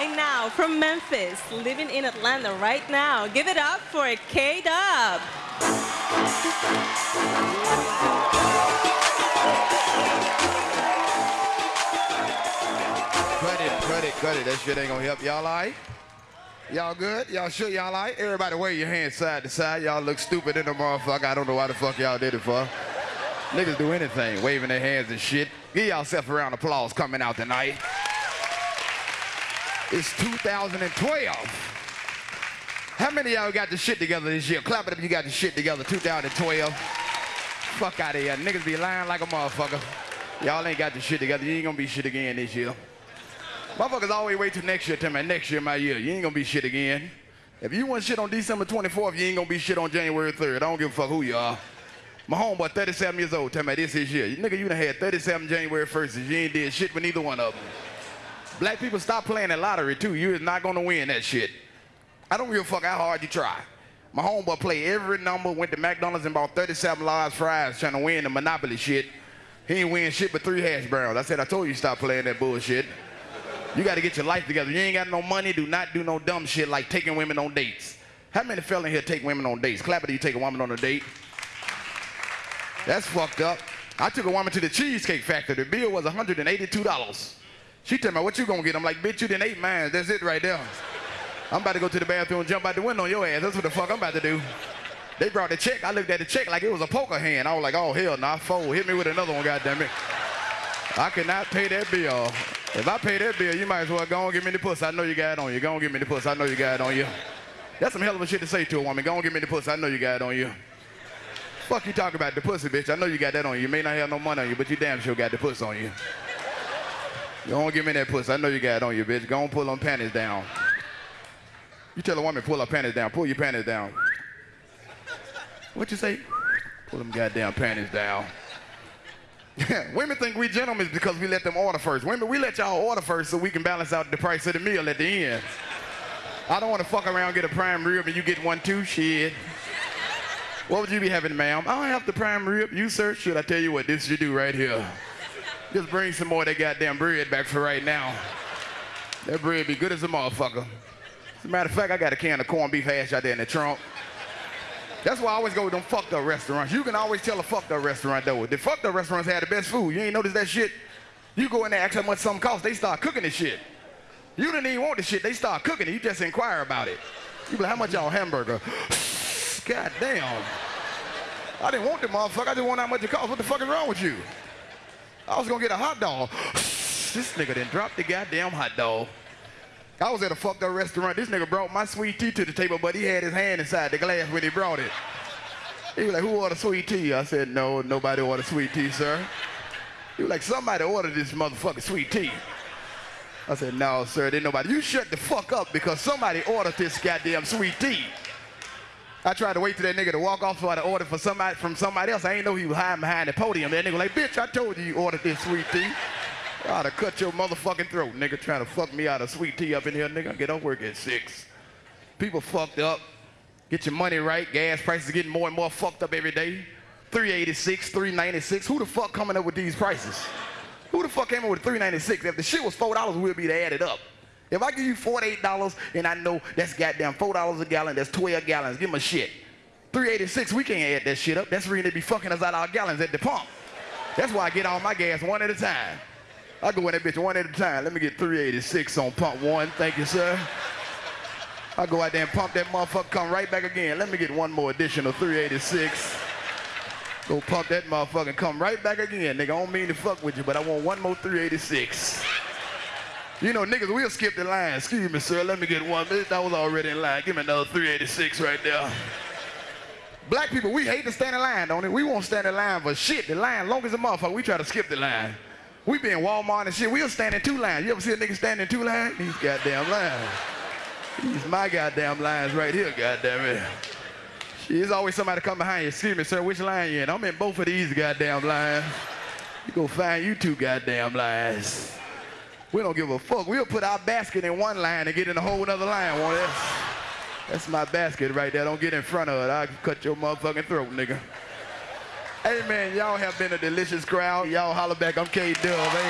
And now from Memphis, living in Atlanta right now, give it up for K Dub. Cut it, cut it, cut it. That shit ain't gonna help. Y'all all right? Y'all good? Y'all sure y'all all right? Everybody wave your hands side to side. Y'all look stupid in the motherfucker. I don't know why the fuck y'all did it for. Niggas do anything, waving their hands and shit. Give yourself a round of applause coming out tonight. It's 2012. How many of y'all got the shit together this year? Clap it up if you got the shit together, 2012. Fuck out of here. Niggas be lying like a motherfucker. Y'all ain't got the shit together. You ain't gonna be shit again this year. Motherfuckers always wait till next year. Tell me next year, my year. You ain't gonna be shit again. If you want shit on December 24th, you ain't gonna be shit on January 3rd. I don't give a fuck who you are. My homeboy, 37 years old, tell me this is year. Nigga, you done had 37 January 1st you ain't did shit with neither one of them. Black people stop playing that lottery too. You is not gonna win that shit. I don't give a fuck how hard you try. My homeboy played every number, went to McDonald's and bought 37 large fries trying to win the Monopoly shit. He ain't win shit but three hash browns. I said, I told you stop playing that bullshit. You got to get your life together. You ain't got no money. Do not do no dumb shit like taking women on dates. How many fell in here take women on dates? Clap it you take a woman on a date. That's fucked up. I took a woman to the Cheesecake Factory. The bill was $182. She told me, what you gonna get? I'm like, bitch, you didn't ate mine. That's it right there. I'm about to go to the bathroom and jump out the window on your ass. That's what the fuck I'm about to do. They brought the check. I looked at the check like it was a poker hand. I was like, oh, hell nah, fold. Hit me with another one, goddamn it. I cannot pay that bill. If I pay that bill, you might as well go and give me the puss. I know you got it on you. Go and give me the puss. I know you got it on you. That's some hell of a shit to say to a woman. Go and give me the puss. I know you got it on you. Fuck you talking about the pussy, bitch. I know you got that on you. You may not have no money on you, but you damn sure got the puss on you. On, give me that puss. I know you got it on you, bitch. Go on, pull them panties down. You tell a woman, pull her panties down. Pull your panties down. What you say? Pull them goddamn panties down. Women think we gentlemen because we let them order first. Women, we let y'all order first so we can balance out the price of the meal at the end. I don't want to fuck around get a prime rib and you get one too, shit. What would you be having, ma'am? I don't have the prime rib. You, sir? Should I tell you what this you do right here? Just bring some more of that goddamn bread back for right now. That bread be good as a motherfucker. As a matter of fact, I got a can of corned beef hash out there in the trunk. That's why I always go to them fucked up restaurants. You can always tell a fucked up restaurant though. The fucked up restaurants had the best food. You ain't notice that shit? You go in there, ask how much something costs, they start cooking the shit. You didn't even want the shit, they start cooking it. You just inquire about it. You be like, how much y'all hamburger? God damn. I didn't want the motherfucker. I just want how much it costs. What the fuck is wrong with you? I was gonna get a hot dog. this nigga didn't drop the goddamn hot dog. I was at a fucked up restaurant. This nigga brought my sweet tea to the table, but he had his hand inside the glass when he brought it. He was like, who ordered sweet tea? I said, no, nobody ordered sweet tea, sir. He was like, somebody ordered this motherfucking sweet tea. I said, no, sir, didn't nobody. You shut the fuck up because somebody ordered this goddamn sweet tea. I tried to wait till that nigga to walk off so I order for somebody from somebody else. I ain't know he was hiding behind the podium. That nigga like, bitch, I told you you ordered this sweet tea. I ought to cut your motherfucking throat, nigga, trying to fuck me out of sweet tea up in here, nigga. Get off work at six. People fucked up. Get your money right. Gas prices getting more and more fucked up every day. 386, 396. Who the fuck coming up with these prices? Who the fuck came up with 396? If the shit was $4, we'd be to add it up. If I give you $48 and I know that's goddamn $4 a gallon, that's 12 gallons, give me a shit. 386, we can't add that shit up. That's really be fucking us out our gallons at the pump. That's why I get all my gas one at a time. I go in that bitch one at a time. Let me get 386 on pump one. Thank you, sir. I go out there and pump that motherfucker, come right back again. Let me get one more additional 386. Go pump that motherfucker and come right back again. Nigga, I don't mean to fuck with you, but I want one more 386. You know, niggas, we'll skip the line. Excuse me, sir. Let me get one. That was already in line. Give me another 386 right there. Black people, we hate to stand in line, don't it? We won't stand in line for shit. The line, long as a motherfucker, we try to skip the line. We be in Walmart and shit. We'll stand in two lines. You ever see a nigga stand in two lines? These goddamn lines. These my goddamn lines right here, goddamn it. There's always somebody come behind you. Excuse me, sir, which line you in? I'm in both of these goddamn lines. You go find you two goddamn lines. We don't give a fuck. We'll put our basket in one line and get in a whole other line, won't it? That's my basket right there. Don't get in front of it. I'll cut your motherfucking throat, nigga. Hey, man, y'all have been a delicious crowd. Y'all holler back. I'm K-Dub.